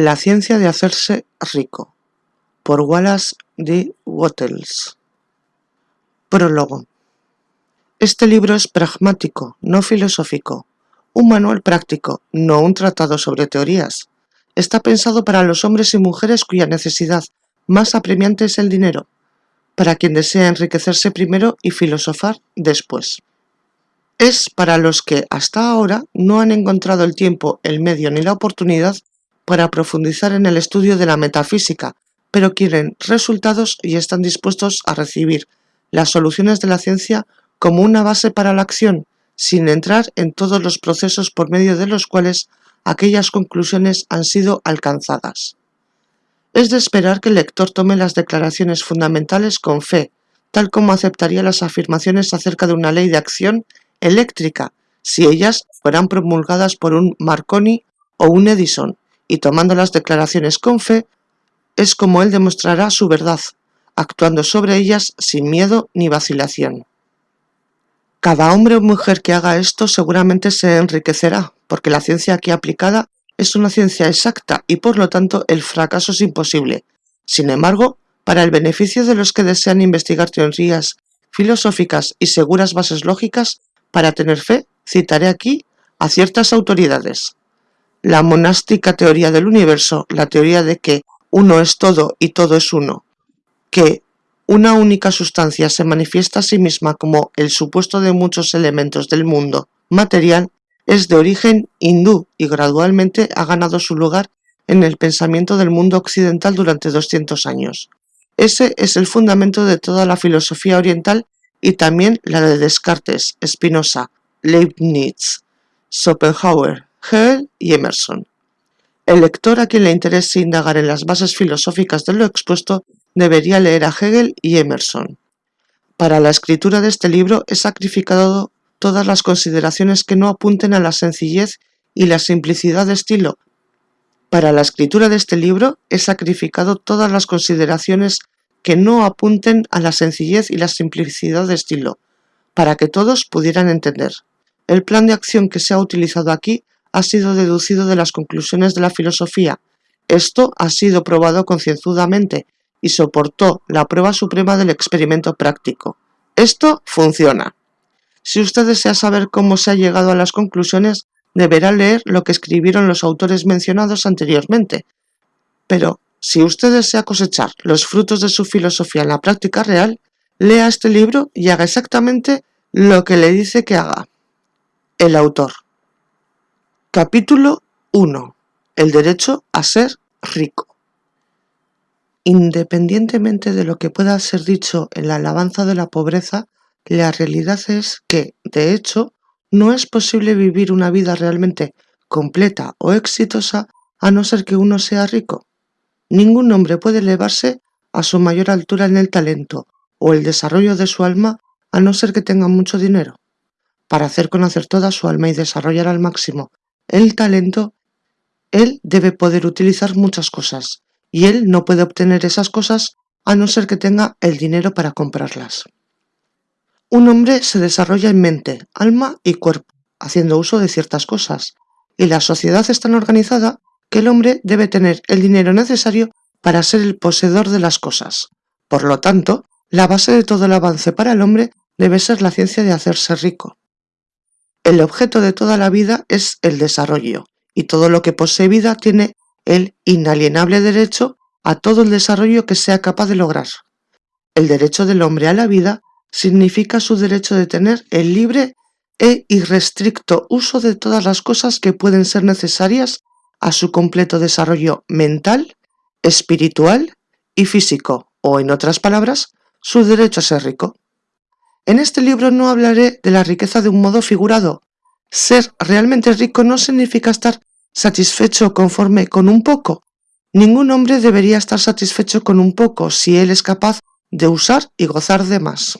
La ciencia de hacerse rico por Wallace D. Wattles Prólogo Este libro es pragmático, no filosófico, un manual práctico, no un tratado sobre teorías. Está pensado para los hombres y mujeres cuya necesidad más apremiante es el dinero, para quien desea enriquecerse primero y filosofar después. Es para los que hasta ahora no han encontrado el tiempo, el medio ni la oportunidad para profundizar en el estudio de la metafísica, pero quieren resultados y están dispuestos a recibir las soluciones de la ciencia como una base para la acción, sin entrar en todos los procesos por medio de los cuales aquellas conclusiones han sido alcanzadas. Es de esperar que el lector tome las declaraciones fundamentales con fe, tal como aceptaría las afirmaciones acerca de una ley de acción eléctrica, si ellas fueran promulgadas por un Marconi o un Edison, y tomando las declaraciones con fe, es como él demostrará su verdad, actuando sobre ellas sin miedo ni vacilación. Cada hombre o mujer que haga esto seguramente se enriquecerá, porque la ciencia aquí aplicada es una ciencia exacta y por lo tanto el fracaso es imposible. Sin embargo, para el beneficio de los que desean investigar teorías filosóficas y seguras bases lógicas, para tener fe, citaré aquí a ciertas autoridades la monástica teoría del universo, la teoría de que uno es todo y todo es uno, que una única sustancia se manifiesta a sí misma como el supuesto de muchos elementos del mundo material, es de origen hindú y gradualmente ha ganado su lugar en el pensamiento del mundo occidental durante 200 años. Ese es el fundamento de toda la filosofía oriental y también la de Descartes, Spinoza, Leibniz, Schopenhauer, Hegel y Emerson. El lector a quien le interese indagar en las bases filosóficas de lo expuesto debería leer a Hegel y Emerson. Para la escritura de este libro he sacrificado todas las consideraciones que no apunten a la sencillez y la simplicidad de estilo. Para la escritura de este libro he sacrificado todas las consideraciones que no apunten a la sencillez y la simplicidad de estilo, para que todos pudieran entender. El plan de acción que se ha utilizado aquí ha sido deducido de las conclusiones de la filosofía. Esto ha sido probado concienzudamente y soportó la prueba suprema del experimento práctico. Esto funciona. Si usted desea saber cómo se ha llegado a las conclusiones, deberá leer lo que escribieron los autores mencionados anteriormente. Pero, si usted desea cosechar los frutos de su filosofía en la práctica real, lea este libro y haga exactamente lo que le dice que haga. El autor. Capítulo 1. El derecho a ser rico. Independientemente de lo que pueda ser dicho en la alabanza de la pobreza, la realidad es que, de hecho, no es posible vivir una vida realmente completa o exitosa a no ser que uno sea rico. Ningún hombre puede elevarse a su mayor altura en el talento o el desarrollo de su alma a no ser que tenga mucho dinero. Para hacer conocer toda su alma y desarrollar al máximo el talento, él debe poder utilizar muchas cosas, y él no puede obtener esas cosas a no ser que tenga el dinero para comprarlas. Un hombre se desarrolla en mente, alma y cuerpo, haciendo uso de ciertas cosas, y la sociedad es tan organizada que el hombre debe tener el dinero necesario para ser el poseedor de las cosas. Por lo tanto, la base de todo el avance para el hombre debe ser la ciencia de hacerse rico. El objeto de toda la vida es el desarrollo, y todo lo que posee vida tiene el inalienable derecho a todo el desarrollo que sea capaz de lograr. El derecho del hombre a la vida significa su derecho de tener el libre e irrestricto uso de todas las cosas que pueden ser necesarias a su completo desarrollo mental, espiritual y físico, o en otras palabras, su derecho a ser rico. En este libro no hablaré de la riqueza de un modo figurado. Ser realmente rico no significa estar satisfecho conforme con un poco. Ningún hombre debería estar satisfecho con un poco si él es capaz de usar y gozar de más.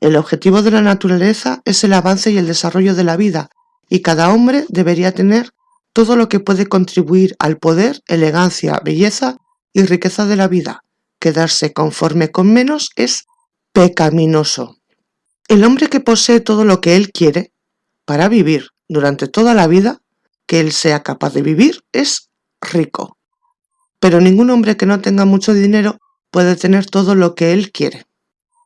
El objetivo de la naturaleza es el avance y el desarrollo de la vida, y cada hombre debería tener todo lo que puede contribuir al poder, elegancia, belleza y riqueza de la vida. Quedarse conforme con menos es pecaminoso. El hombre que posee todo lo que él quiere para vivir durante toda la vida que él sea capaz de vivir es rico. Pero ningún hombre que no tenga mucho dinero puede tener todo lo que él quiere.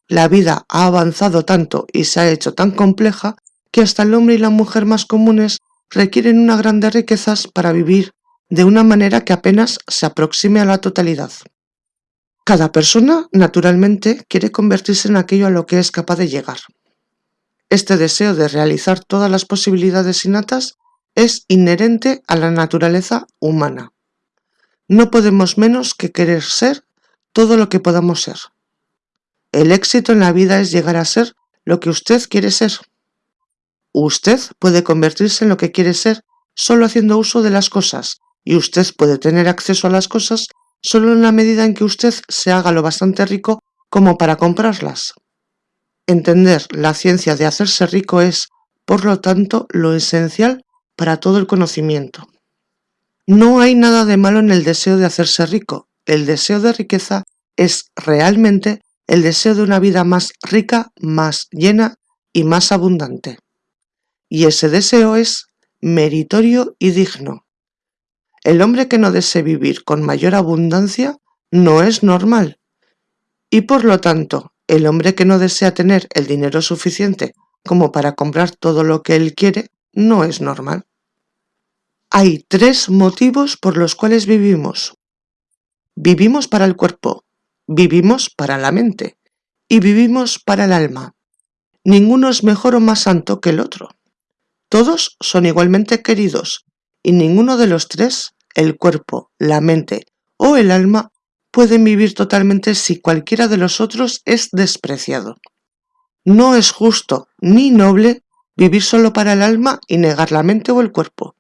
La vida ha avanzado tanto y se ha hecho tan compleja que hasta el hombre y la mujer más comunes requieren una grandes riquezas para vivir de una manera que apenas se aproxime a la totalidad. Cada persona, naturalmente, quiere convertirse en aquello a lo que es capaz de llegar. Este deseo de realizar todas las posibilidades innatas es inherente a la naturaleza humana. No podemos menos que querer ser todo lo que podamos ser. El éxito en la vida es llegar a ser lo que usted quiere ser. Usted puede convertirse en lo que quiere ser solo haciendo uso de las cosas, y usted puede tener acceso a las cosas solo en la medida en que usted se haga lo bastante rico como para comprarlas. Entender la ciencia de hacerse rico es, por lo tanto, lo esencial para todo el conocimiento. No hay nada de malo en el deseo de hacerse rico. El deseo de riqueza es realmente el deseo de una vida más rica, más llena y más abundante y ese deseo es meritorio y digno. El hombre que no desee vivir con mayor abundancia no es normal, y por lo tanto, el hombre que no desea tener el dinero suficiente como para comprar todo lo que él quiere no es normal. Hay tres motivos por los cuales vivimos. Vivimos para el cuerpo, vivimos para la mente y vivimos para el alma. Ninguno es mejor o más santo que el otro. Todos son igualmente queridos, y ninguno de los tres, el cuerpo, la mente o el alma, pueden vivir totalmente si cualquiera de los otros es despreciado. No es justo ni noble vivir solo para el alma y negar la mente o el cuerpo,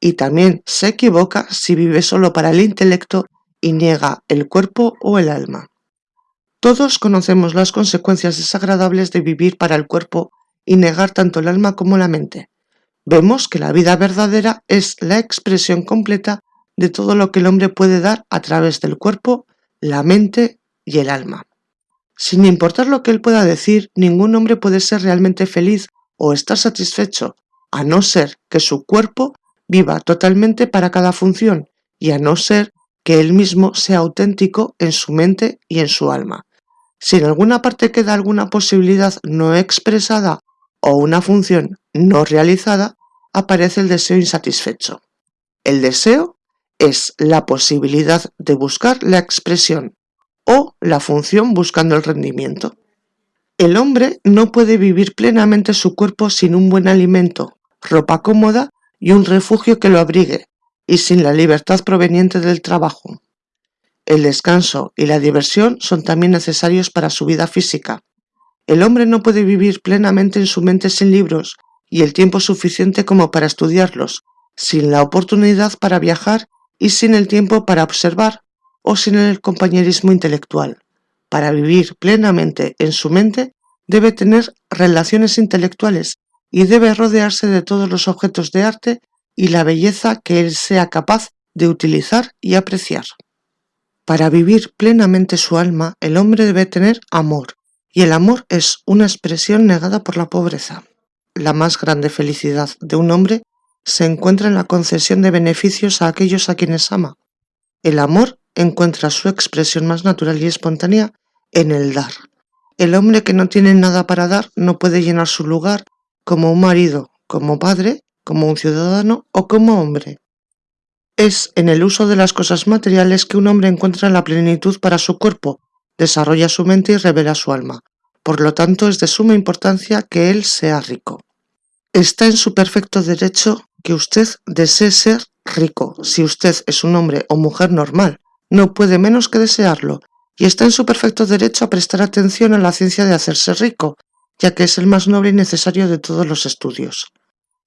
y también se equivoca si vive solo para el intelecto y niega el cuerpo o el alma. Todos conocemos las consecuencias desagradables de vivir para el cuerpo y negar tanto el alma como la mente vemos que la vida verdadera es la expresión completa de todo lo que el hombre puede dar a través del cuerpo, la mente y el alma. Sin importar lo que él pueda decir, ningún hombre puede ser realmente feliz o estar satisfecho, a no ser que su cuerpo viva totalmente para cada función y a no ser que él mismo sea auténtico en su mente y en su alma. Si en alguna parte queda alguna posibilidad no expresada o una función no realizada, aparece el deseo insatisfecho. El deseo es la posibilidad de buscar la expresión o la función buscando el rendimiento. El hombre no puede vivir plenamente su cuerpo sin un buen alimento, ropa cómoda y un refugio que lo abrigue, y sin la libertad proveniente del trabajo. El descanso y la diversión son también necesarios para su vida física, el hombre no puede vivir plenamente en su mente sin libros y el tiempo suficiente como para estudiarlos, sin la oportunidad para viajar y sin el tiempo para observar o sin el compañerismo intelectual. Para vivir plenamente en su mente debe tener relaciones intelectuales y debe rodearse de todos los objetos de arte y la belleza que él sea capaz de utilizar y apreciar. Para vivir plenamente su alma, el hombre debe tener amor, y el amor es una expresión negada por la pobreza. La más grande felicidad de un hombre se encuentra en la concesión de beneficios a aquellos a quienes ama. El amor encuentra su expresión más natural y espontánea en el dar. El hombre que no tiene nada para dar no puede llenar su lugar como un marido, como padre, como un ciudadano o como hombre. Es en el uso de las cosas materiales que un hombre encuentra la plenitud para su cuerpo, desarrolla su mente y revela su alma. Por lo tanto, es de suma importancia que él sea rico. Está en su perfecto derecho que usted desee ser rico. Si usted es un hombre o mujer normal, no puede menos que desearlo, y está en su perfecto derecho a prestar atención a la ciencia de hacerse rico, ya que es el más noble y necesario de todos los estudios.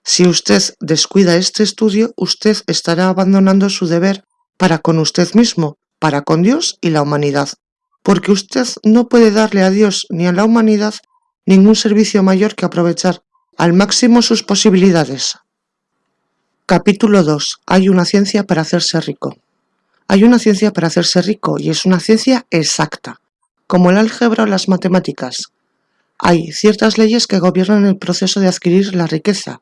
Si usted descuida este estudio, usted estará abandonando su deber para con usted mismo, para con Dios y la humanidad, porque usted no puede darle a Dios ni a la humanidad ningún servicio mayor que aprovechar al máximo sus posibilidades. Capítulo 2. Hay una ciencia para hacerse rico. Hay una ciencia para hacerse rico y es una ciencia exacta, como el álgebra o las matemáticas. Hay ciertas leyes que gobiernan el proceso de adquirir la riqueza.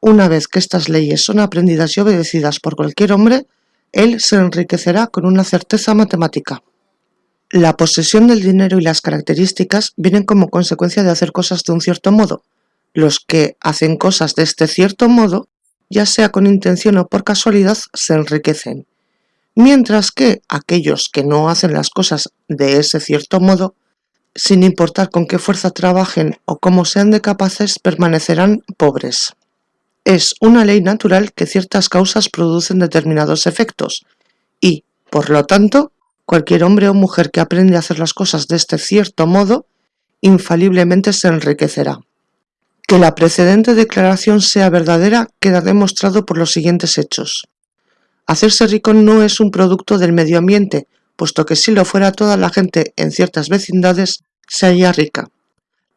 Una vez que estas leyes son aprendidas y obedecidas por cualquier hombre, él se enriquecerá con una certeza matemática. La posesión del dinero y las características vienen como consecuencia de hacer cosas de un cierto modo. Los que hacen cosas de este cierto modo, ya sea con intención o por casualidad, se enriquecen, mientras que aquellos que no hacen las cosas de ese cierto modo, sin importar con qué fuerza trabajen o cómo sean de capaces, permanecerán pobres. Es una ley natural que ciertas causas producen determinados efectos y, por lo tanto, cualquier hombre o mujer que aprende a hacer las cosas de este cierto modo, infaliblemente se enriquecerá. Que la precedente declaración sea verdadera queda demostrado por los siguientes hechos. Hacerse rico no es un producto del medio ambiente, puesto que si lo fuera toda la gente en ciertas vecindades se haría rica.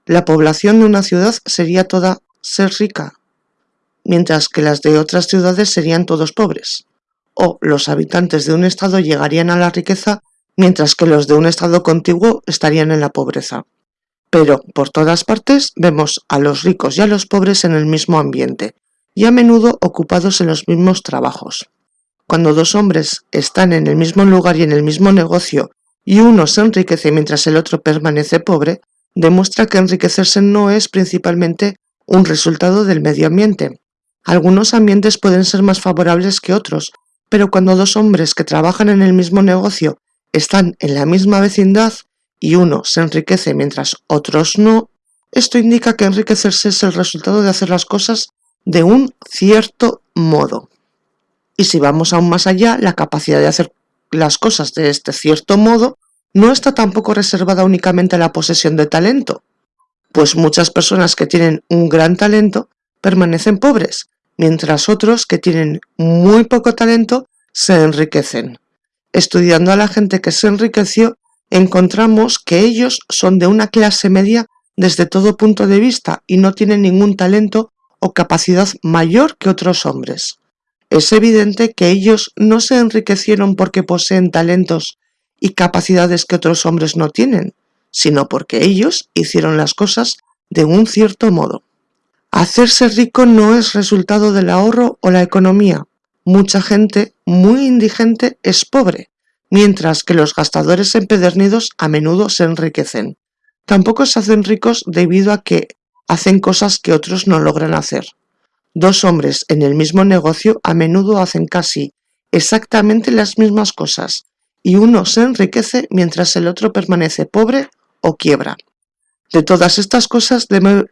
La población de una ciudad sería toda ser rica, mientras que las de otras ciudades serían todos pobres. O los habitantes de un estado llegarían a la riqueza, mientras que los de un estado contiguo estarían en la pobreza. Pero por todas partes vemos a los ricos y a los pobres en el mismo ambiente, y a menudo ocupados en los mismos trabajos. Cuando dos hombres están en el mismo lugar y en el mismo negocio y uno se enriquece mientras el otro permanece pobre, demuestra que enriquecerse no es principalmente un resultado del medio ambiente. Algunos ambientes pueden ser más favorables que otros, pero cuando dos hombres que trabajan en el mismo negocio están en la misma vecindad y uno se enriquece mientras otros no, esto indica que enriquecerse es el resultado de hacer las cosas de un cierto modo. Y si vamos aún más allá, la capacidad de hacer las cosas de este cierto modo no está tampoco reservada únicamente a la posesión de talento, pues muchas personas que tienen un gran talento permanecen pobres, mientras otros que tienen muy poco talento se enriquecen. Estudiando a la gente que se enriqueció, encontramos que ellos son de una clase media desde todo punto de vista y no tienen ningún talento o capacidad mayor que otros hombres. Es evidente que ellos no se enriquecieron porque poseen talentos y capacidades que otros hombres no tienen, sino porque ellos hicieron las cosas de un cierto modo. Hacerse rico no es resultado del ahorro o la economía. Mucha gente muy indigente es pobre, mientras que los gastadores empedernidos a menudo se enriquecen. Tampoco se hacen ricos debido a que hacen cosas que otros no logran hacer. Dos hombres en el mismo negocio a menudo hacen casi exactamente las mismas cosas, y uno se enriquece mientras el otro permanece pobre o quiebra. De todas estas cosas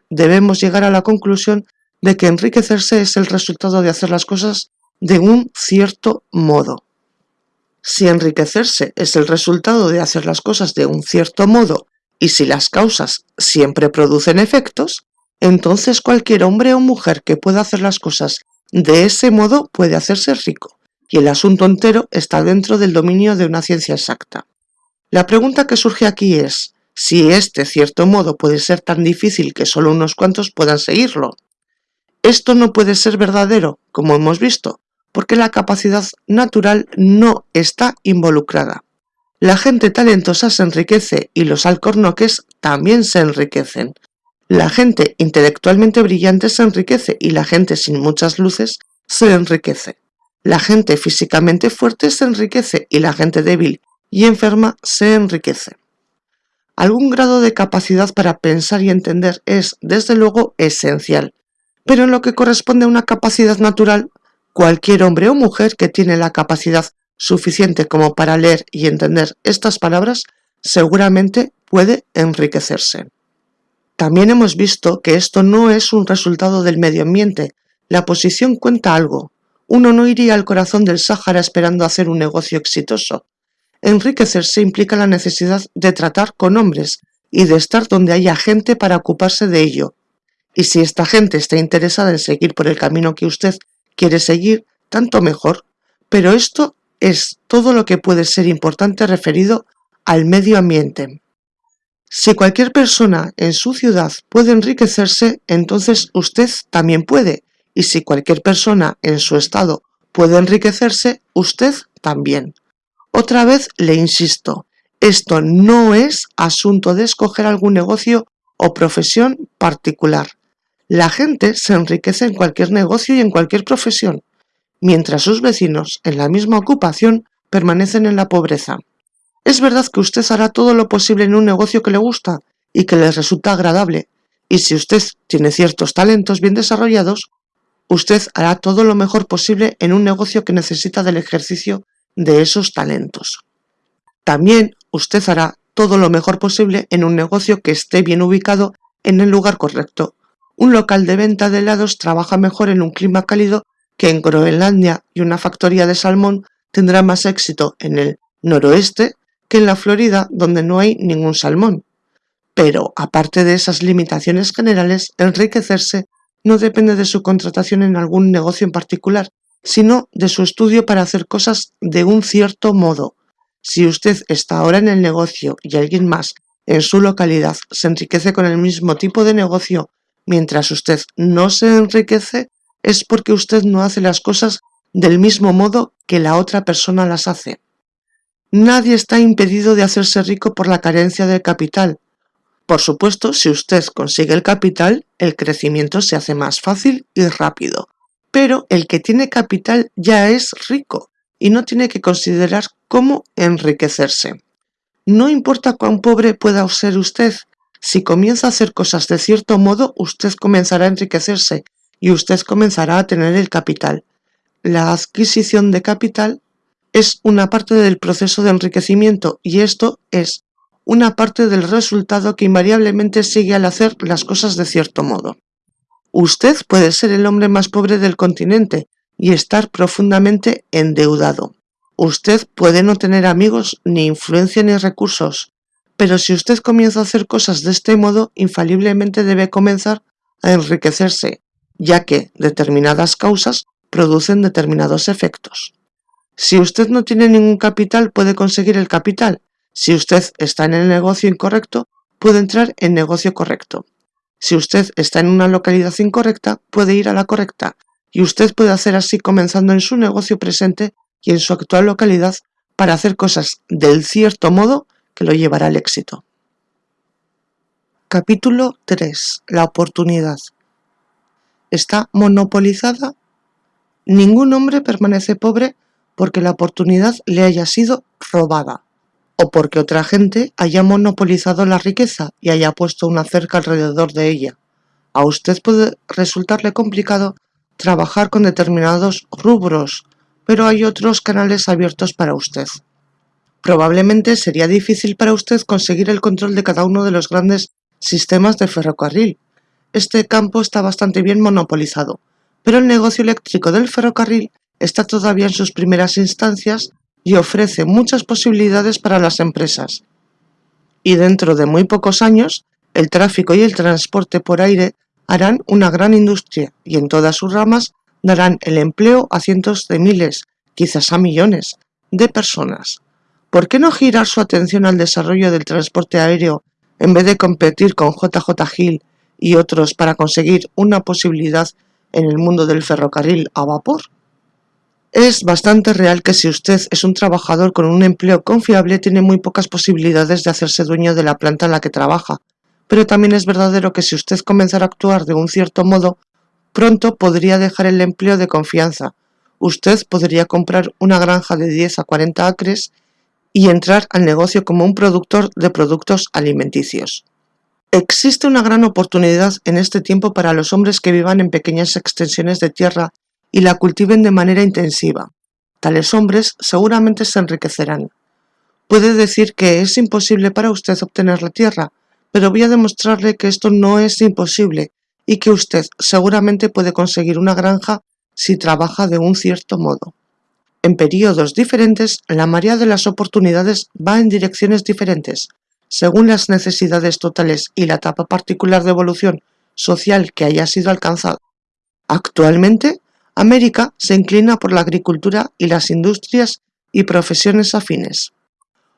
debemos llegar a la conclusión de que enriquecerse es el resultado de hacer las cosas de un cierto modo. Si enriquecerse es el resultado de hacer las cosas de un cierto modo y si las causas siempre producen efectos, entonces cualquier hombre o mujer que pueda hacer las cosas de ese modo puede hacerse rico, y el asunto entero está dentro del dominio de una ciencia exacta. La pregunta que surge aquí es, si este cierto modo puede ser tan difícil que solo unos cuantos puedan seguirlo. Esto no puede ser verdadero, como hemos visto, porque la capacidad natural no está involucrada. La gente talentosa se enriquece y los alcornoques también se enriquecen, la gente intelectualmente brillante se enriquece y la gente sin muchas luces se enriquece. La gente físicamente fuerte se enriquece y la gente débil y enferma se enriquece. Algún grado de capacidad para pensar y entender es, desde luego, esencial, pero en lo que corresponde a una capacidad natural, cualquier hombre o mujer que tiene la capacidad suficiente como para leer y entender estas palabras seguramente puede enriquecerse. También hemos visto que esto no es un resultado del medio ambiente. La posición cuenta algo. Uno no iría al corazón del Sáhara esperando hacer un negocio exitoso. Enriquecerse implica la necesidad de tratar con hombres y de estar donde haya gente para ocuparse de ello. Y si esta gente está interesada en seguir por el camino que usted quiere seguir, tanto mejor. Pero esto es todo lo que puede ser importante referido al medio ambiente. Si cualquier persona en su ciudad puede enriquecerse, entonces usted también puede. Y si cualquier persona en su estado puede enriquecerse, usted también. Otra vez le insisto, esto no es asunto de escoger algún negocio o profesión particular. La gente se enriquece en cualquier negocio y en cualquier profesión. mientras sus vecinos en la misma ocupación permanecen en la pobreza. Es verdad que usted hará todo lo posible en un negocio que le gusta y que le resulta agradable, y si usted tiene ciertos talentos bien desarrollados, usted hará todo lo mejor posible en un negocio que necesita del ejercicio de esos talentos. También usted hará todo lo mejor posible en un negocio que esté bien ubicado en el lugar correcto. Un local de venta de helados trabaja mejor en un clima cálido que en Groenlandia y una factoría de salmón tendrá más éxito en el noroeste que en la Florida donde no hay ningún salmón. Pero, aparte de esas limitaciones generales, enriquecerse no depende de su contratación en algún negocio en particular, sino de su estudio para hacer cosas de un cierto modo. Si usted está ahora en el negocio y alguien más en su localidad se enriquece con el mismo tipo de negocio mientras usted no se enriquece, es porque usted no hace las cosas del mismo modo que la otra persona las hace. Nadie está impedido de hacerse rico por la carencia de capital, por supuesto, si usted consigue el capital, el crecimiento se hace más fácil y rápido. Pero el que tiene capital ya es rico y no tiene que considerar cómo enriquecerse. No importa cuán pobre pueda ser usted, si comienza a hacer cosas de cierto modo, usted comenzará a enriquecerse y usted comenzará a tener el capital. La adquisición de capital es una parte del proceso de enriquecimiento y esto es una parte del resultado que invariablemente sigue al hacer las cosas de cierto modo. Usted puede ser el hombre más pobre del continente y estar profundamente endeudado. Usted puede no tener amigos, ni influencia ni recursos, pero si usted comienza a hacer cosas de este modo, infaliblemente debe comenzar a enriquecerse, ya que determinadas causas producen determinados efectos. Si usted no tiene ningún capital, puede conseguir el capital, si usted está en el negocio incorrecto, puede entrar en negocio correcto. Si usted está en una localidad incorrecta, puede ir a la correcta, y usted puede hacer así comenzando en su negocio presente y en su actual localidad para hacer cosas del cierto modo que lo llevará al éxito. Capítulo 3. La oportunidad. ¿Está monopolizada? Ningún hombre permanece pobre porque la oportunidad le haya sido robada o porque otra gente haya monopolizado la riqueza y haya puesto una cerca alrededor de ella. A usted puede resultarle complicado trabajar con determinados rubros, pero hay otros canales abiertos para usted. Probablemente sería difícil para usted conseguir el control de cada uno de los grandes sistemas de ferrocarril. Este campo está bastante bien monopolizado, pero el negocio eléctrico del ferrocarril está todavía en sus primeras instancias y ofrece muchas posibilidades para las empresas. Y dentro de muy pocos años, el tráfico y el transporte por aire harán una gran industria y en todas sus ramas darán el empleo a cientos de miles, quizás a millones, de personas. ¿Por qué no girar su atención al desarrollo del transporte aéreo en vez de competir con JJ Hill y otros para conseguir una posibilidad en el mundo del ferrocarril a vapor? Es bastante real que si usted es un trabajador con un empleo confiable tiene muy pocas posibilidades de hacerse dueño de la planta en la que trabaja, pero también es verdadero que si usted comenzara a actuar de un cierto modo, pronto podría dejar el empleo de confianza. Usted podría comprar una granja de 10 a 40 acres y entrar al negocio como un productor de productos alimenticios. Existe una gran oportunidad en este tiempo para los hombres que vivan en pequeñas extensiones de tierra y la cultiven de manera intensiva. Tales hombres seguramente se enriquecerán. Puede decir que es imposible para usted obtener la tierra, pero voy a demostrarle que esto no es imposible y que usted seguramente puede conseguir una granja si trabaja de un cierto modo. En periodos diferentes, la marea de las oportunidades va en direcciones diferentes, según las necesidades totales y la etapa particular de evolución social que haya sido alcanzada. Actualmente, América se inclina por la agricultura y las industrias y profesiones afines.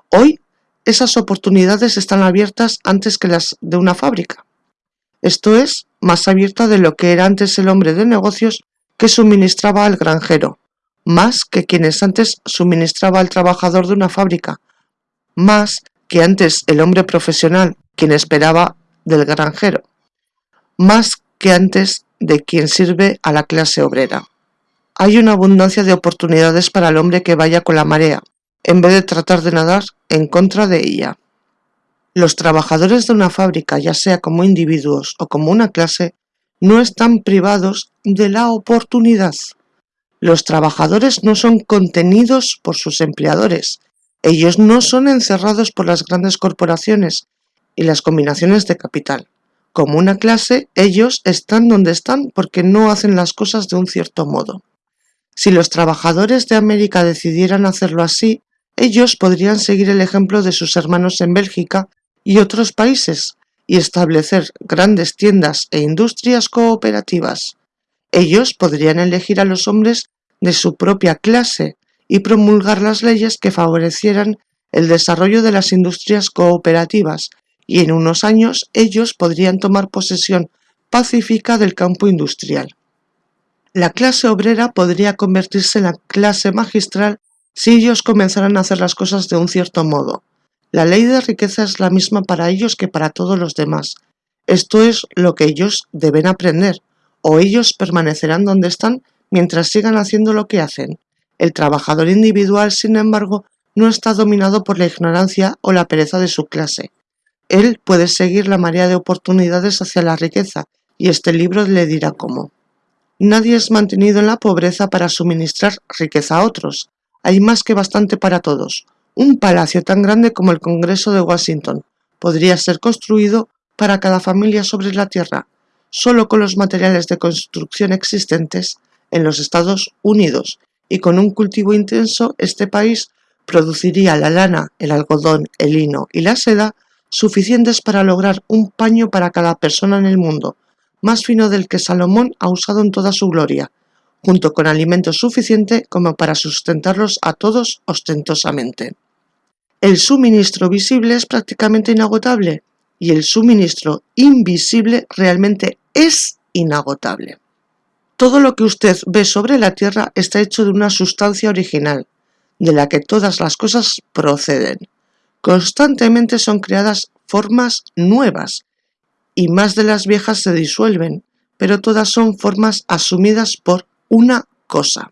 Hoy, esas oportunidades están abiertas antes que las de una fábrica. Esto es, más abierta de lo que era antes el hombre de negocios que suministraba al granjero, más que quienes antes suministraba al trabajador de una fábrica, más que antes el hombre profesional, quien esperaba del granjero, más que antes de quien sirve a la clase obrera. hay una abundancia de oportunidades para el hombre que vaya con la marea, en vez de tratar de nadar en contra de ella. Los trabajadores de una fábrica, ya sea como individuos o como una clase, no están privados de la oportunidad. Los trabajadores no son contenidos por sus empleadores. Ellos no son encerrados por las grandes corporaciones y las combinaciones de capital. Como una clase, ellos están donde están porque no hacen las cosas de un cierto modo. Si los trabajadores de América decidieran hacerlo así, ellos podrían seguir el ejemplo de sus hermanos en Bélgica y otros países y establecer grandes tiendas e industrias cooperativas. Ellos podrían elegir a los hombres de su propia clase y promulgar las leyes que favorecieran el desarrollo de las industrias cooperativas y en unos años ellos podrían tomar posesión pacífica del campo industrial. La clase obrera podría convertirse en la clase magistral si ellos comenzaran a hacer las cosas de un cierto modo. La ley de riqueza es la misma para ellos que para todos los demás. Esto es lo que ellos deben aprender, o ellos permanecerán donde están mientras sigan haciendo lo que hacen. El trabajador individual, sin embargo, no está dominado por la ignorancia o la pereza de su clase. Él puede seguir la marea de oportunidades hacia la riqueza, y este libro le dirá cómo. Nadie es mantenido en la pobreza para suministrar riqueza a otros. Hay más que bastante para todos. Un palacio tan grande como el Congreso de Washington podría ser construido para cada familia sobre la Tierra, solo con los materiales de construcción existentes en los Estados Unidos, y con un cultivo intenso este país produciría la lana, el algodón, el lino y la seda suficientes para lograr un paño para cada persona en el mundo, más fino del que Salomón ha usado en toda su gloria, junto con alimento suficiente como para sustentarlos a todos ostentosamente. El suministro visible es prácticamente inagotable y el suministro invisible realmente es inagotable. Todo lo que usted ve sobre la Tierra está hecho de una sustancia original, de la que todas las cosas proceden. Constantemente son creadas formas nuevas, y más de las viejas se disuelven, pero todas son formas asumidas por una cosa.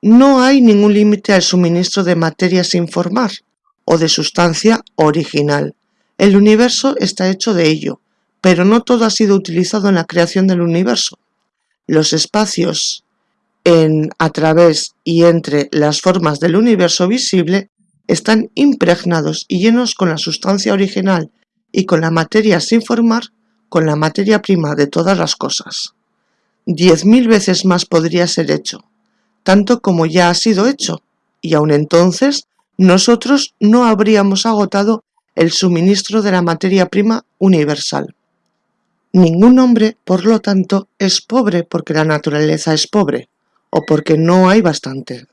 No hay ningún límite al suministro de materia sin formar, o de sustancia original. El universo está hecho de ello, pero no todo ha sido utilizado en la creación del universo. Los espacios en, a través y entre las formas del universo visible están impregnados y llenos con la sustancia original y con la materia sin formar, con la materia prima de todas las cosas. Diez mil veces más podría ser hecho, tanto como ya ha sido hecho, y aun entonces nosotros no habríamos agotado el suministro de la materia prima universal. Ningún hombre, por lo tanto, es pobre porque la naturaleza es pobre, o porque no hay bastante.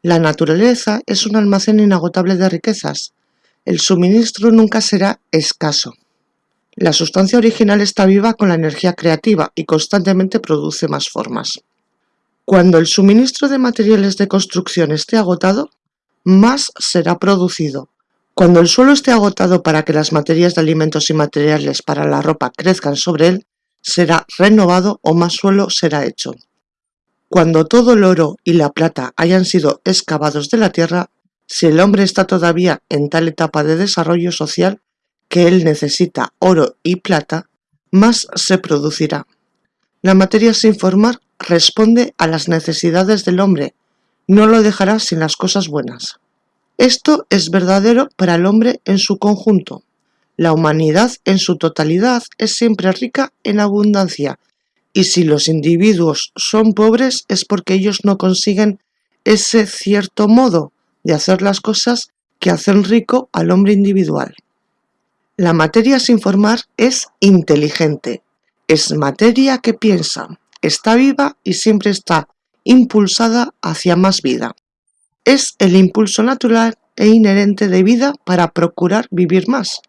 La naturaleza es un almacén inagotable de riquezas. El suministro nunca será escaso. La sustancia original está viva con la energía creativa y constantemente produce más formas. Cuando el suministro de materiales de construcción esté agotado, más será producido, cuando el suelo esté agotado para que las materias de alimentos y materiales para la ropa crezcan sobre él, será renovado o más suelo será hecho. Cuando todo el oro y la plata hayan sido excavados de la tierra, si el hombre está todavía en tal etapa de desarrollo social que él necesita oro y plata, más se producirá. La materia sin formar responde a las necesidades del hombre, no lo dejará sin las cosas buenas. Esto es verdadero para el hombre en su conjunto. La humanidad en su totalidad es siempre rica en abundancia, y si los individuos son pobres es porque ellos no consiguen ese cierto modo de hacer las cosas que hacen rico al hombre individual. La materia sin formar es inteligente, es materia que piensa, está viva y siempre está impulsada hacia más vida es el impulso natural e inherente de vida para procurar vivir más.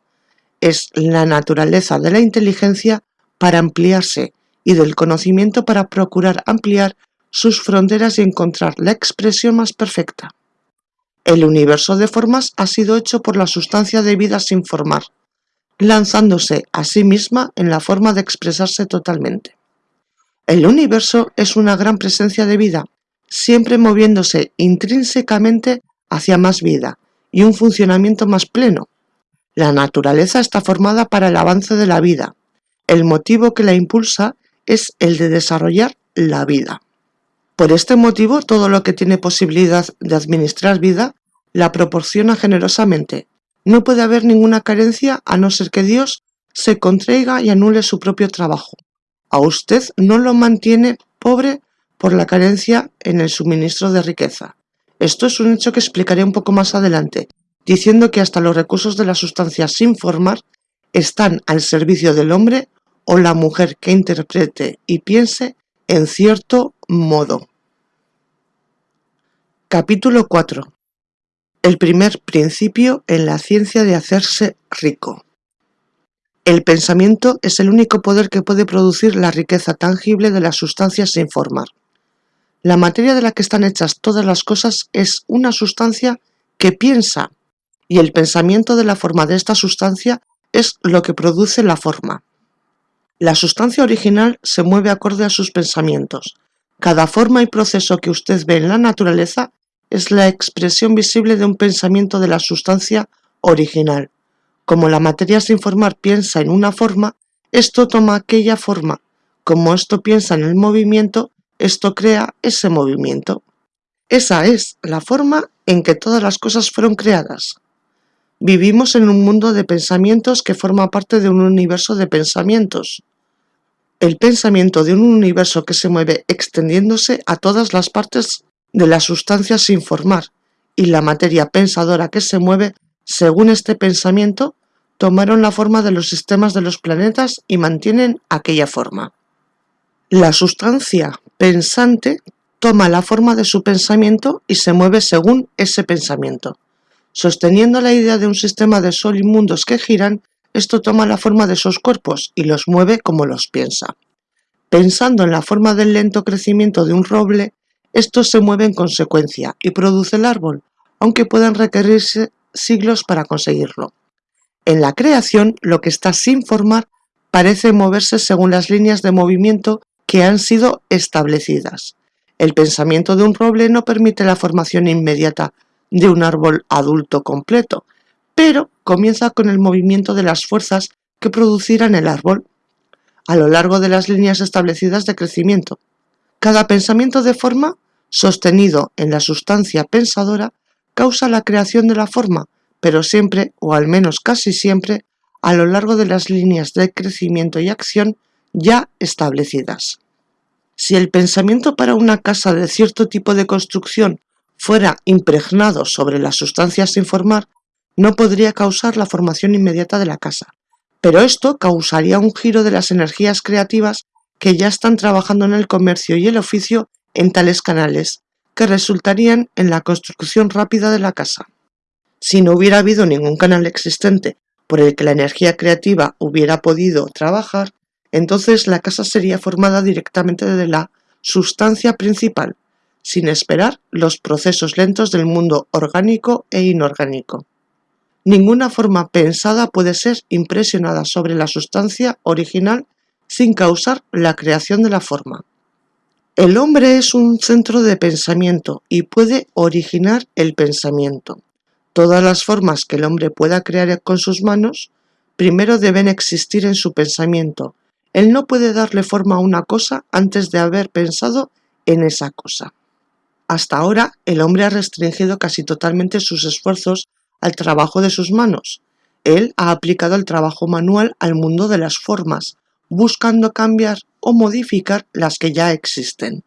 Es la naturaleza de la inteligencia para ampliarse y del conocimiento para procurar ampliar sus fronteras y encontrar la expresión más perfecta. El universo de formas ha sido hecho por la sustancia de vida sin formar, lanzándose a sí misma en la forma de expresarse totalmente. El universo es una gran presencia de vida siempre moviéndose intrínsecamente hacia más vida y un funcionamiento más pleno. La naturaleza está formada para el avance de la vida. El motivo que la impulsa es el de desarrollar la vida. Por este motivo, todo lo que tiene posibilidad de administrar vida la proporciona generosamente. No puede haber ninguna carencia a no ser que Dios se contraiga y anule su propio trabajo. A usted no lo mantiene pobre por la carencia en el suministro de riqueza. Esto es un hecho que explicaré un poco más adelante, diciendo que hasta los recursos de la sustancia sin formar están al servicio del hombre o la mujer que interprete y piense en cierto modo. Capítulo 4. El primer principio en la ciencia de hacerse rico. El pensamiento es el único poder que puede producir la riqueza tangible de las sustancias sin formar. La materia de la que están hechas todas las cosas es una sustancia que piensa, y el pensamiento de la forma de esta sustancia es lo que produce la forma. La sustancia original se mueve acorde a sus pensamientos. Cada forma y proceso que usted ve en la naturaleza es la expresión visible de un pensamiento de la sustancia original. Como la materia sin formar piensa en una forma, esto toma aquella forma. Como esto piensa en el movimiento, esto crea ese movimiento. Esa es la forma en que todas las cosas fueron creadas. Vivimos en un mundo de pensamientos que forma parte de un universo de pensamientos. El pensamiento de un universo que se mueve extendiéndose a todas las partes de la sustancia sin formar y la materia pensadora que se mueve según este pensamiento tomaron la forma de los sistemas de los planetas y mantienen aquella forma. La sustancia pensante toma la forma de su pensamiento y se mueve según ese pensamiento. Sosteniendo la idea de un sistema de sol y mundos que giran, esto toma la forma de esos cuerpos y los mueve como los piensa. Pensando en la forma del lento crecimiento de un roble, esto se mueve en consecuencia y produce el árbol, aunque puedan requerirse siglos para conseguirlo. En la creación, lo que está sin formar parece moverse según las líneas de movimiento que han sido establecidas. El pensamiento de un roble no permite la formación inmediata de un árbol adulto completo, pero comienza con el movimiento de las fuerzas que producirán el árbol a lo largo de las líneas establecidas de crecimiento. Cada pensamiento de forma, sostenido en la sustancia pensadora, causa la creación de la forma, pero siempre, o al menos casi siempre, a lo largo de las líneas de crecimiento y acción ya establecidas. Si el pensamiento para una casa de cierto tipo de construcción fuera impregnado sobre las sustancias sin formar, no podría causar la formación inmediata de la casa. Pero esto causaría un giro de las energías creativas que ya están trabajando en el comercio y el oficio en tales canales, que resultarían en la construcción rápida de la casa. Si no hubiera habido ningún canal existente por el que la energía creativa hubiera podido trabajar, entonces la casa sería formada directamente de la sustancia principal, sin esperar los procesos lentos del mundo orgánico e inorgánico. Ninguna forma pensada puede ser impresionada sobre la sustancia original sin causar la creación de la forma. El hombre es un centro de pensamiento y puede originar el pensamiento. Todas las formas que el hombre pueda crear con sus manos, primero deben existir en su pensamiento. Él no puede darle forma a una cosa antes de haber pensado en esa cosa. Hasta ahora, el hombre ha restringido casi totalmente sus esfuerzos al trabajo de sus manos. Él ha aplicado el trabajo manual al mundo de las formas, buscando cambiar o modificar las que ya existen.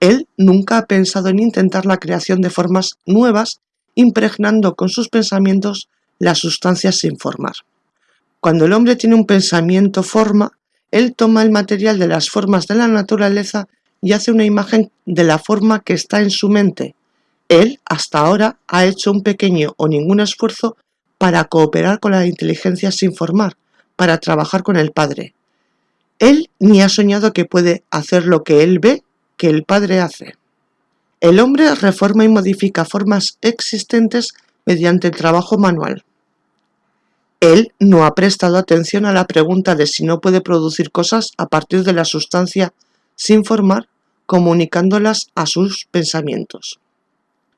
Él nunca ha pensado en intentar la creación de formas nuevas, impregnando con sus pensamientos las sustancias sin formar. Cuando el hombre tiene un pensamiento forma, él toma el material de las formas de la naturaleza y hace una imagen de la forma que está en su mente. Él, hasta ahora, ha hecho un pequeño o ningún esfuerzo para cooperar con la inteligencia sin formar, para trabajar con el Padre. Él ni ha soñado que puede hacer lo que él ve que el Padre hace. El hombre reforma y modifica formas existentes mediante el trabajo manual. Él no ha prestado atención a la pregunta de si no puede producir cosas a partir de la sustancia sin formar comunicándolas a sus pensamientos.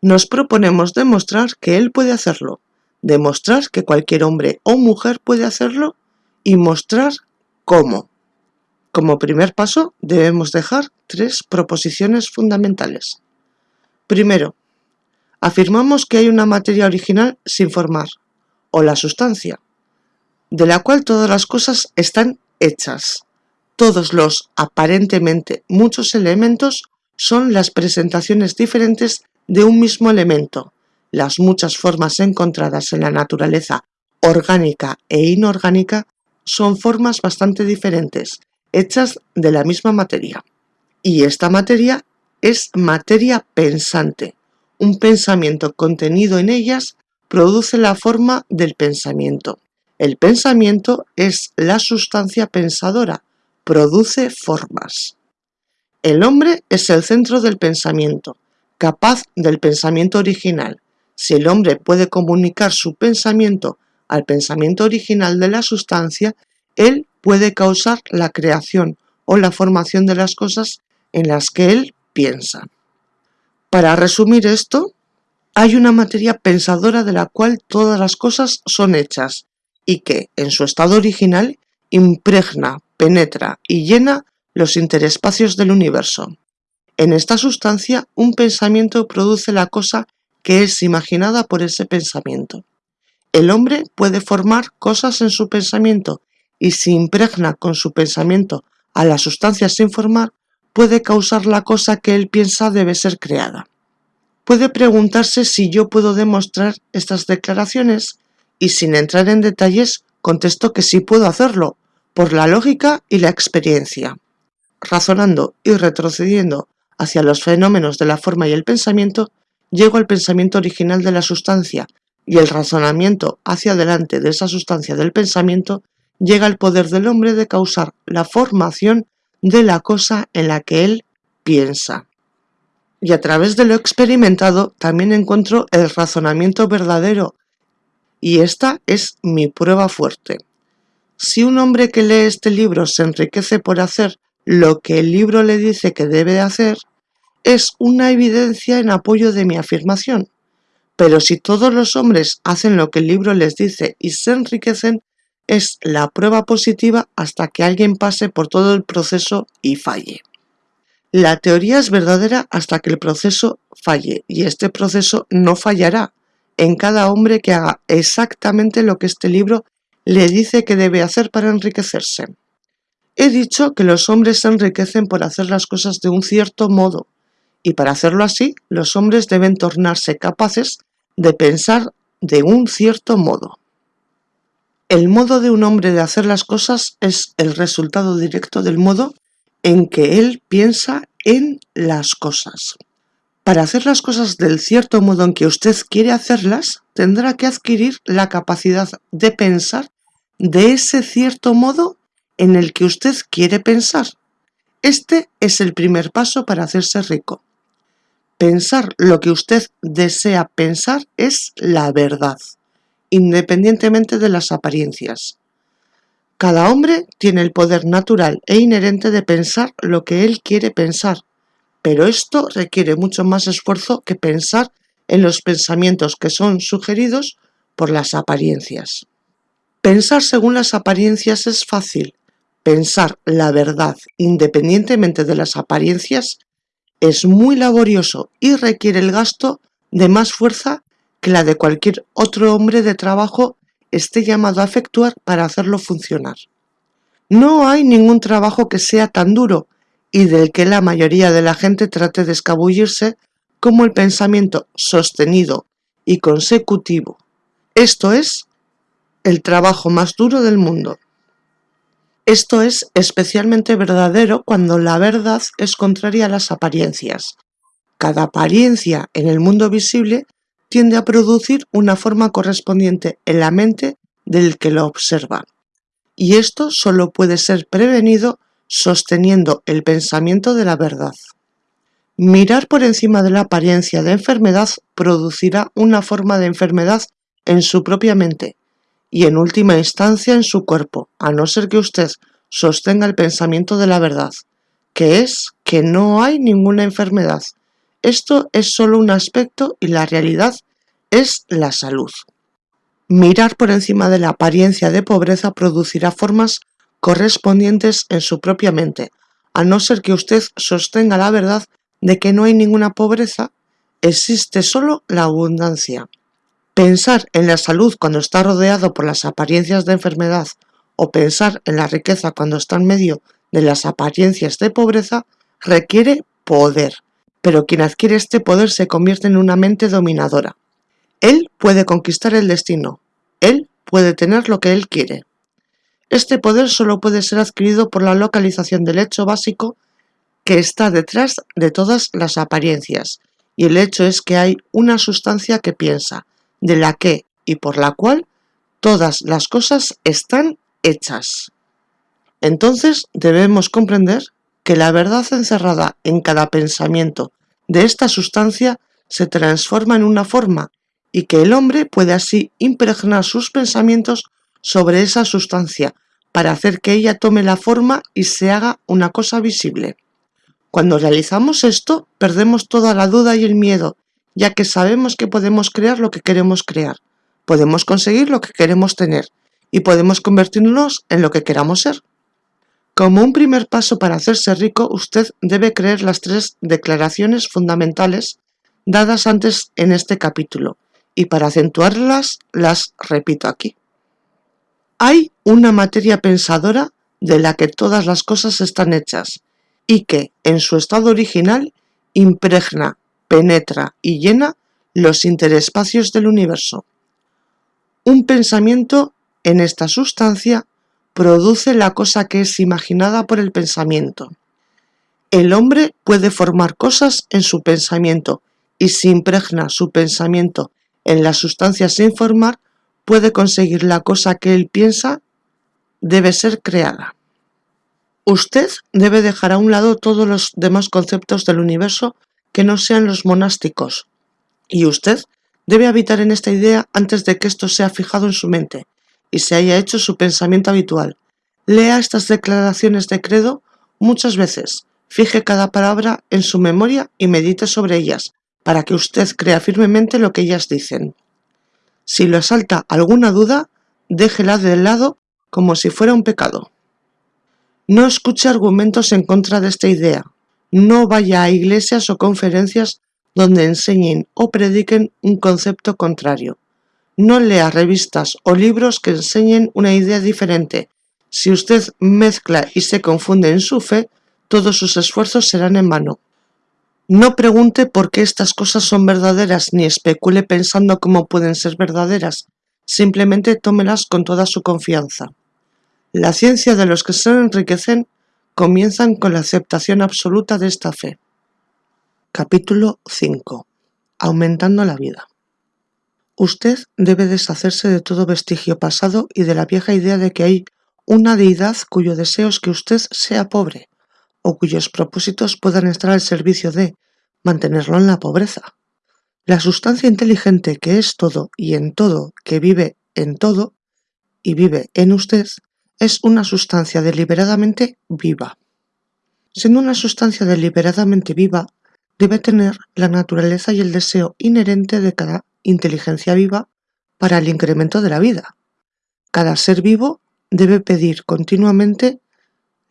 Nos proponemos demostrar que él puede hacerlo, demostrar que cualquier hombre o mujer puede hacerlo y mostrar cómo. Como primer paso debemos dejar tres proposiciones fundamentales. Primero, afirmamos que hay una materia original sin formar, o la sustancia, de la cual todas las cosas están hechas. Todos los aparentemente muchos elementos son las presentaciones diferentes de un mismo elemento. Las muchas formas encontradas en la naturaleza orgánica e inorgánica son formas bastante diferentes, hechas de la misma materia. Y esta materia es materia pensante. Un pensamiento contenido en ellas produce la forma del pensamiento. El pensamiento es la sustancia pensadora, produce formas. El hombre es el centro del pensamiento, capaz del pensamiento original. Si el hombre puede comunicar su pensamiento al pensamiento original de la sustancia, él puede causar la creación o la formación de las cosas en las que él piensa. Para resumir esto, hay una materia pensadora de la cual todas las cosas son hechas y que, en su estado original, impregna, penetra y llena los interespacios del universo. En esta sustancia, un pensamiento produce la cosa que es imaginada por ese pensamiento. El hombre puede formar cosas en su pensamiento y si impregna con su pensamiento a la sustancia sin formar, puede causar la cosa que él piensa debe ser creada. Puede preguntarse si yo puedo demostrar estas declaraciones y sin entrar en detalles contesto que sí puedo hacerlo, por la lógica y la experiencia. Razonando y retrocediendo hacia los fenómenos de la forma y el pensamiento, llego al pensamiento original de la sustancia y el razonamiento hacia adelante de esa sustancia del pensamiento llega al poder del hombre de causar la formación de la cosa en la que él piensa y a través de lo experimentado también encuentro el razonamiento verdadero y esta es mi prueba fuerte. Si un hombre que lee este libro se enriquece por hacer lo que el libro le dice que debe hacer, es una evidencia en apoyo de mi afirmación. Pero si todos los hombres hacen lo que el libro les dice y se enriquecen, es la prueba positiva hasta que alguien pase por todo el proceso y falle. La teoría es verdadera hasta que el proceso falle, y este proceso no fallará en cada hombre que haga exactamente lo que este libro le dice que debe hacer para enriquecerse. He dicho que los hombres se enriquecen por hacer las cosas de un cierto modo, y para hacerlo así, los hombres deben tornarse capaces de pensar de un cierto modo. El modo de un hombre de hacer las cosas es el resultado directo del modo en que él piensa en las cosas. Para hacer las cosas del cierto modo en que usted quiere hacerlas, tendrá que adquirir la capacidad de pensar de ese cierto modo en el que usted quiere pensar. Este es el primer paso para hacerse rico. Pensar lo que usted desea pensar es la verdad, independientemente de las apariencias. Cada hombre tiene el poder natural e inherente de pensar lo que él quiere pensar, pero esto requiere mucho más esfuerzo que pensar en los pensamientos que son sugeridos por las apariencias. Pensar según las apariencias es fácil. Pensar la verdad independientemente de las apariencias es muy laborioso y requiere el gasto de más fuerza que la de cualquier otro hombre de trabajo esté llamado a efectuar para hacerlo funcionar. No hay ningún trabajo que sea tan duro y del que la mayoría de la gente trate de escabullirse como el pensamiento sostenido y consecutivo. Esto es el trabajo más duro del mundo. Esto es especialmente verdadero cuando la verdad es contraria a las apariencias. Cada apariencia en el mundo visible tiende a producir una forma correspondiente en la mente del que lo observa. Y esto solo puede ser prevenido sosteniendo el pensamiento de la verdad. Mirar por encima de la apariencia de enfermedad producirá una forma de enfermedad en su propia mente y en última instancia en su cuerpo, a no ser que usted sostenga el pensamiento de la verdad, que es que no hay ninguna enfermedad. Esto es solo un aspecto y la realidad es la salud. Mirar por encima de la apariencia de pobreza producirá formas correspondientes en su propia mente, a no ser que usted sostenga la verdad de que no hay ninguna pobreza, existe solo la abundancia. Pensar en la salud cuando está rodeado por las apariencias de enfermedad o pensar en la riqueza cuando está en medio de las apariencias de pobreza requiere poder, pero quien adquiere este poder se convierte en una mente dominadora. Él puede conquistar el destino, él puede tener lo que él quiere. Este poder solo puede ser adquirido por la localización del hecho básico que está detrás de todas las apariencias, y el hecho es que hay una sustancia que piensa, de la que y por la cual todas las cosas están hechas. Entonces debemos comprender que la verdad encerrada en cada pensamiento de esta sustancia se transforma en una forma y que el hombre puede así impregnar sus pensamientos sobre esa sustancia para hacer que ella tome la forma y se haga una cosa visible. Cuando realizamos esto, perdemos toda la duda y el miedo, ya que sabemos que podemos crear lo que queremos crear, podemos conseguir lo que queremos tener y podemos convertirnos en lo que queramos ser. Como un primer paso para hacerse rico, usted debe creer las tres declaraciones fundamentales dadas antes en este capítulo, y para acentuarlas las repito aquí. Hay una materia pensadora de la que todas las cosas están hechas y que, en su estado original, impregna, penetra y llena los interespacios del universo. Un pensamiento en esta sustancia produce la cosa que es imaginada por el pensamiento. El hombre puede formar cosas en su pensamiento y si impregna su pensamiento en la sustancia sin formar, puede conseguir la cosa que él piensa debe ser creada. Usted debe dejar a un lado todos los demás conceptos del universo que no sean los monásticos, y usted debe habitar en esta idea antes de que esto sea fijado en su mente y se haya hecho su pensamiento habitual. Lea estas declaraciones de credo muchas veces, fije cada palabra en su memoria y medite sobre ellas, para que usted crea firmemente lo que ellas dicen. Si lo asalta alguna duda, déjela de lado como si fuera un pecado. No escuche argumentos en contra de esta idea. No vaya a iglesias o conferencias donde enseñen o prediquen un concepto contrario. No lea revistas o libros que enseñen una idea diferente. Si usted mezcla y se confunde en su fe, todos sus esfuerzos serán en vano. No pregunte por qué estas cosas son verdaderas ni especule pensando cómo pueden ser verdaderas. Simplemente tómelas con toda su confianza. La ciencia de los que se enriquecen comienzan con la aceptación absoluta de esta fe. Capítulo 5. Aumentando la vida. Usted debe deshacerse de todo vestigio pasado y de la vieja idea de que hay una deidad cuyo deseo es que usted sea pobre, o cuyos propósitos puedan estar al servicio de mantenerlo en la pobreza. La sustancia inteligente que es todo y en todo, que vive en todo y vive en usted, es una sustancia deliberadamente viva. Siendo una sustancia deliberadamente viva, debe tener la naturaleza y el deseo inherente de cada inteligencia viva para el incremento de la vida. Cada ser vivo debe pedir continuamente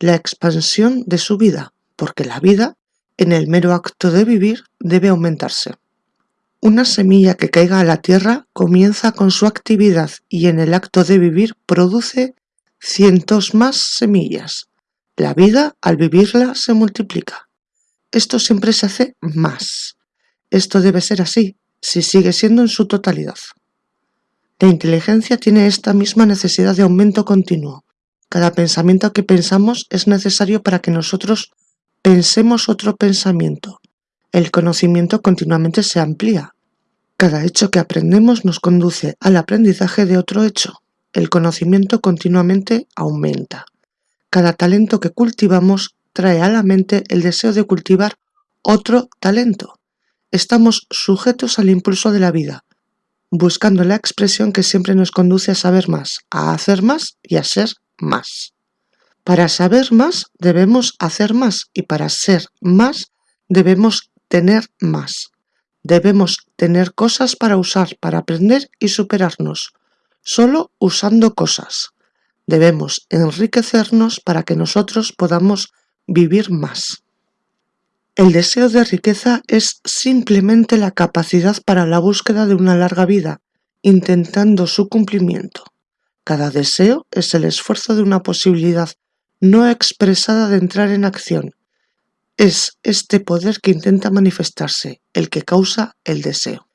la expansión de su vida, porque la vida, en el mero acto de vivir, debe aumentarse. Una semilla que caiga a la tierra comienza con su actividad y en el acto de vivir produce cientos más semillas. La vida, al vivirla, se multiplica. Esto siempre se hace más. Esto debe ser así, si sigue siendo en su totalidad. La inteligencia tiene esta misma necesidad de aumento continuo. Cada pensamiento que pensamos es necesario para que nosotros pensemos otro pensamiento. El conocimiento continuamente se amplía. Cada hecho que aprendemos nos conduce al aprendizaje de otro hecho. El conocimiento continuamente aumenta. Cada talento que cultivamos trae a la mente el deseo de cultivar otro talento. Estamos sujetos al impulso de la vida, buscando la expresión que siempre nos conduce a saber más, a hacer más y a ser más. Para saber más debemos hacer más y para ser más debemos tener más. Debemos tener cosas para usar, para aprender y superarnos, solo usando cosas. Debemos enriquecernos para que nosotros podamos vivir más. El deseo de riqueza es simplemente la capacidad para la búsqueda de una larga vida, intentando su cumplimiento. Cada deseo es el esfuerzo de una posibilidad no expresada de entrar en acción. Es este poder que intenta manifestarse, el que causa el deseo.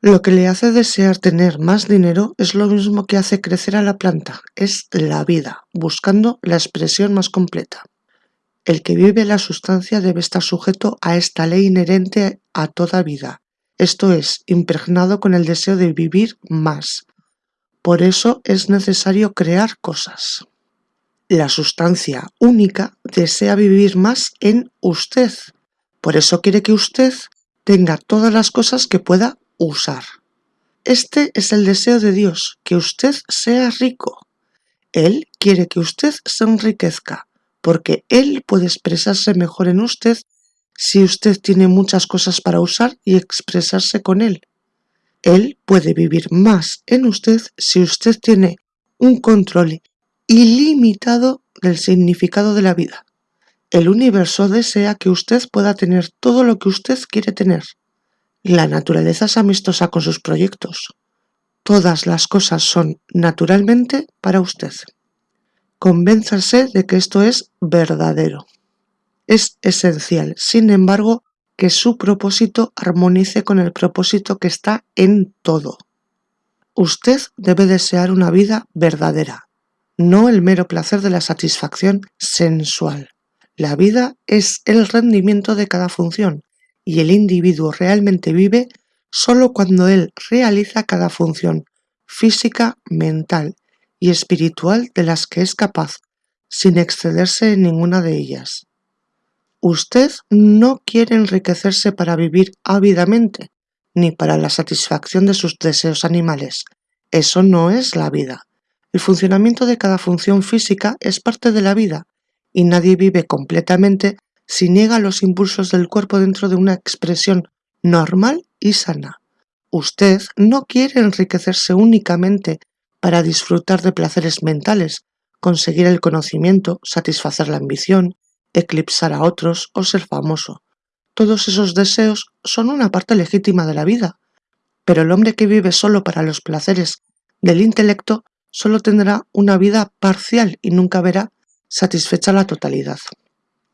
Lo que le hace desear tener más dinero es lo mismo que hace crecer a la planta, es la vida, buscando la expresión más completa. El que vive la sustancia debe estar sujeto a esta ley inherente a toda vida, esto es, impregnado con el deseo de vivir más. Por eso es necesario crear cosas. La sustancia única desea vivir más en usted. Por eso quiere que usted tenga todas las cosas que pueda usar. Este es el deseo de Dios, que usted sea rico. Él quiere que usted se enriquezca, porque Él puede expresarse mejor en usted si usted tiene muchas cosas para usar y expresarse con Él. Él puede vivir más en usted si usted tiene un control ilimitado del significado de la vida. El universo desea que usted pueda tener todo lo que usted quiere tener. La naturaleza es amistosa con sus proyectos. Todas las cosas son naturalmente para usted. Convénzase de que esto es verdadero. Es esencial, sin embargo, que su propósito armonice con el propósito que está en todo. Usted debe desear una vida verdadera, no el mero placer de la satisfacción sensual. La vida es el rendimiento de cada función y el individuo realmente vive solo cuando él realiza cada función física, mental y espiritual de las que es capaz, sin excederse en ninguna de ellas. Usted no quiere enriquecerse para vivir ávidamente, ni para la satisfacción de sus deseos animales. Eso no es la vida. El funcionamiento de cada función física es parte de la vida, y nadie vive completamente si niega los impulsos del cuerpo dentro de una expresión normal y sana. Usted no quiere enriquecerse únicamente para disfrutar de placeres mentales, conseguir el conocimiento, satisfacer la ambición, eclipsar a otros o ser famoso. Todos esos deseos son una parte legítima de la vida, pero el hombre que vive solo para los placeres del intelecto solo tendrá una vida parcial y nunca verá satisfecha la totalidad.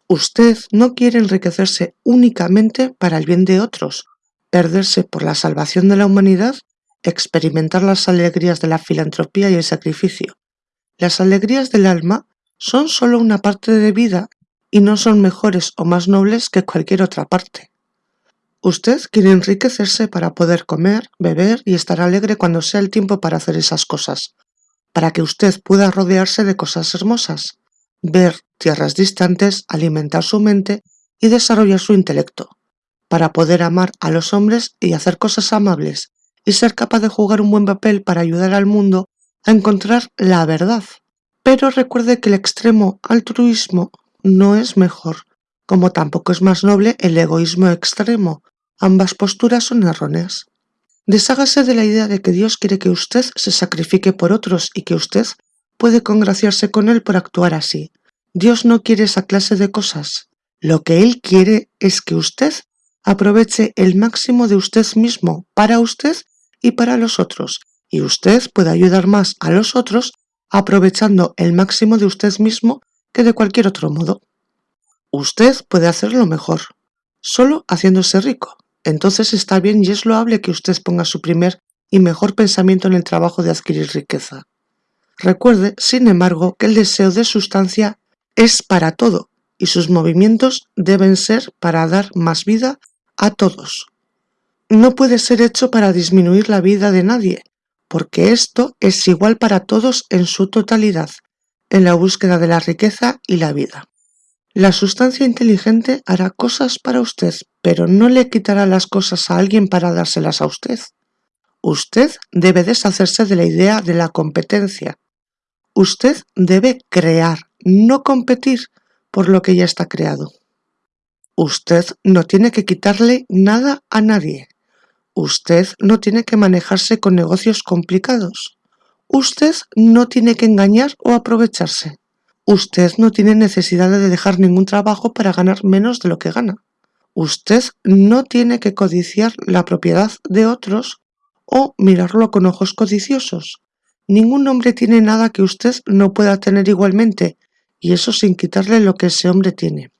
Usted no quiere enriquecerse únicamente para el bien de otros, perderse por la salvación de la humanidad, experimentar las alegrías de la filantropía y el sacrificio. Las alegrías del alma son solo una parte de vida y no son mejores o más nobles que cualquier otra parte. Usted quiere enriquecerse para poder comer, beber y estar alegre cuando sea el tiempo para hacer esas cosas, para que usted pueda rodearse de cosas hermosas, ver tierras distantes, alimentar su mente y desarrollar su intelecto, para poder amar a los hombres y hacer cosas amables, y ser capaz de jugar un buen papel para ayudar al mundo a encontrar la verdad. Pero recuerde que el extremo altruismo no es mejor, como tampoco es más noble el egoísmo extremo. Ambas posturas son erróneas. Deshágase de la idea de que Dios quiere que usted se sacrifique por otros y que usted puede congraciarse con Él por actuar así. Dios no quiere esa clase de cosas. Lo que Él quiere es que usted aproveche el máximo de usted mismo para usted y para los otros, y usted puede ayudar más a los otros aprovechando el máximo de usted mismo que de cualquier otro modo. Usted puede hacerlo mejor, solo haciéndose rico. Entonces está bien y es loable que usted ponga su primer y mejor pensamiento en el trabajo de adquirir riqueza. Recuerde, sin embargo, que el deseo de sustancia es para todo y sus movimientos deben ser para dar más vida a todos. No puede ser hecho para disminuir la vida de nadie, porque esto es igual para todos en su totalidad, en la búsqueda de la riqueza y la vida. La sustancia inteligente hará cosas para usted, pero no le quitará las cosas a alguien para dárselas a usted. Usted debe deshacerse de la idea de la competencia. Usted debe crear, no competir por lo que ya está creado. Usted no tiene que quitarle nada a nadie. Usted no tiene que manejarse con negocios complicados. Usted no tiene que engañar o aprovecharse. Usted no tiene necesidad de dejar ningún trabajo para ganar menos de lo que gana. Usted no tiene que codiciar la propiedad de otros o mirarlo con ojos codiciosos. Ningún hombre tiene nada que usted no pueda tener igualmente, y eso sin quitarle lo que ese hombre tiene.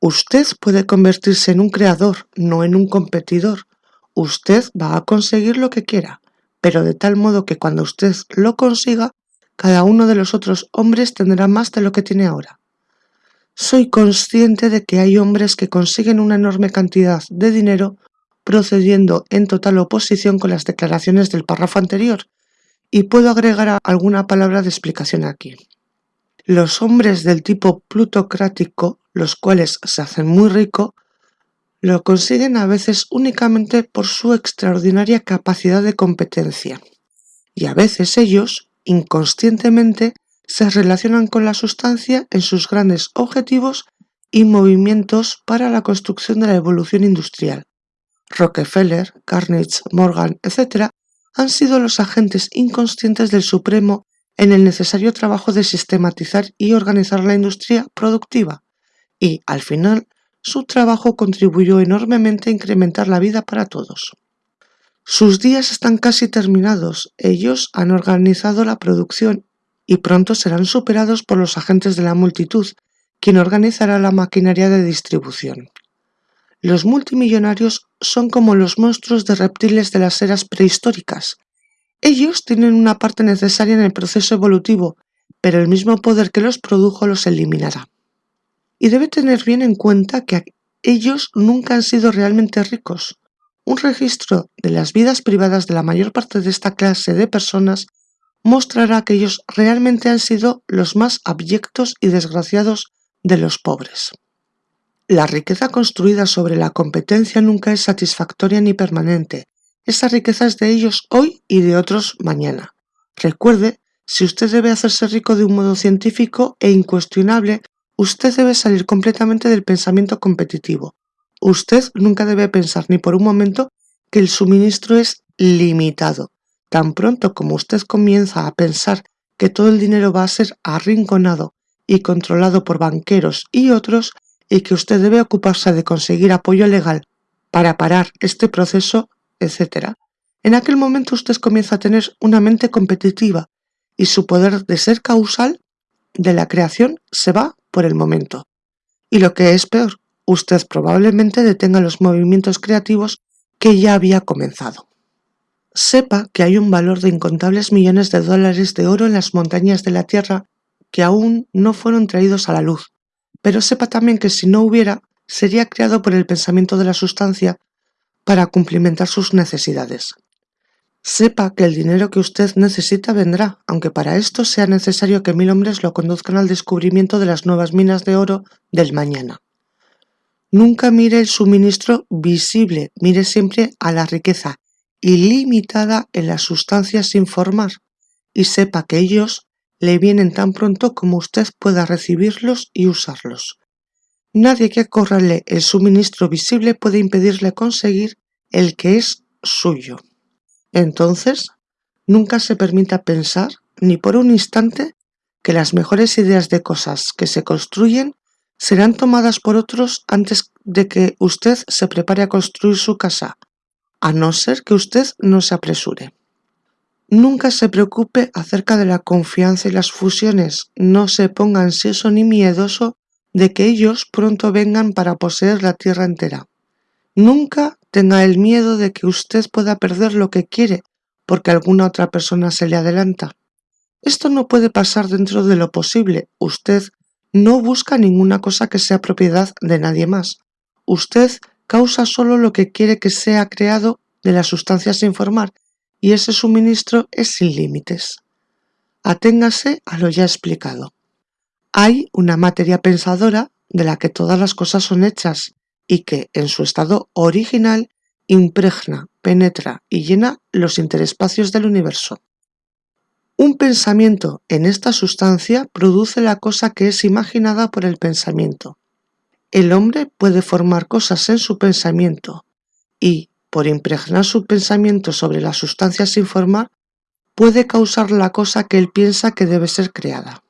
Usted puede convertirse en un creador, no en un competidor. Usted va a conseguir lo que quiera, pero de tal modo que cuando usted lo consiga, cada uno de los otros hombres tendrá más de lo que tiene ahora. Soy consciente de que hay hombres que consiguen una enorme cantidad de dinero procediendo en total oposición con las declaraciones del párrafo anterior, y puedo agregar alguna palabra de explicación aquí. Los hombres del tipo plutocrático, los cuales se hacen muy rico, lo consiguen a veces únicamente por su extraordinaria capacidad de competencia. Y a veces ellos, inconscientemente, se relacionan con la sustancia en sus grandes objetivos y movimientos para la construcción de la evolución industrial. Rockefeller, Carnegie, Morgan, etc., han sido los agentes inconscientes del Supremo en el necesario trabajo de sistematizar y organizar la industria productiva, y, al final, su trabajo contribuyó enormemente a incrementar la vida para todos. Sus días están casi terminados, ellos han organizado la producción y pronto serán superados por los agentes de la multitud, quien organizará la maquinaria de distribución. Los multimillonarios son como los monstruos de reptiles de las eras prehistóricas, ellos tienen una parte necesaria en el proceso evolutivo, pero el mismo poder que los produjo los eliminará. Y debe tener bien en cuenta que ellos nunca han sido realmente ricos. Un registro de las vidas privadas de la mayor parte de esta clase de personas mostrará que ellos realmente han sido los más abyectos y desgraciados de los pobres. La riqueza construida sobre la competencia nunca es satisfactoria ni permanente, esa riqueza es de ellos hoy y de otros mañana. Recuerde, si usted debe hacerse rico de un modo científico e incuestionable, usted debe salir completamente del pensamiento competitivo. Usted nunca debe pensar ni por un momento que el suministro es limitado. Tan pronto como usted comienza a pensar que todo el dinero va a ser arrinconado y controlado por banqueros y otros, y que usted debe ocuparse de conseguir apoyo legal para parar este proceso, etc., en aquel momento usted comienza a tener una mente competitiva y su poder de ser causal de la creación se va por el momento. Y lo que es peor, usted probablemente detenga los movimientos creativos que ya había comenzado. Sepa que hay un valor de incontables millones de dólares de oro en las montañas de la Tierra que aún no fueron traídos a la luz, pero sepa también que si no hubiera, sería creado por el pensamiento de la sustancia para cumplimentar sus necesidades. Sepa que el dinero que usted necesita vendrá, aunque para esto sea necesario que mil hombres lo conduzcan al descubrimiento de las nuevas minas de oro del mañana. Nunca mire el suministro visible, mire siempre a la riqueza ilimitada en las sustancias sin formar, y sepa que ellos le vienen tan pronto como usted pueda recibirlos y usarlos. Nadie que acorrale el suministro visible puede impedirle conseguir el que es suyo. Entonces, nunca se permita pensar, ni por un instante, que las mejores ideas de cosas que se construyen serán tomadas por otros antes de que usted se prepare a construir su casa, a no ser que usted no se apresure. Nunca se preocupe acerca de la confianza y las fusiones, no se ponga ansioso ni miedoso de que ellos pronto vengan para poseer la tierra entera. Nunca tenga el miedo de que usted pueda perder lo que quiere porque alguna otra persona se le adelanta. Esto no puede pasar dentro de lo posible. Usted no busca ninguna cosa que sea propiedad de nadie más. Usted causa solo lo que quiere que sea creado de las sustancias sin formar, y ese suministro es sin límites. Aténgase a lo ya explicado. Hay una materia pensadora de la que todas las cosas son hechas y que, en su estado original, impregna, penetra y llena los interespacios del universo. Un pensamiento en esta sustancia produce la cosa que es imaginada por el pensamiento. El hombre puede formar cosas en su pensamiento y, por impregnar su pensamiento sobre la sustancia sin formar, puede causar la cosa que él piensa que debe ser creada.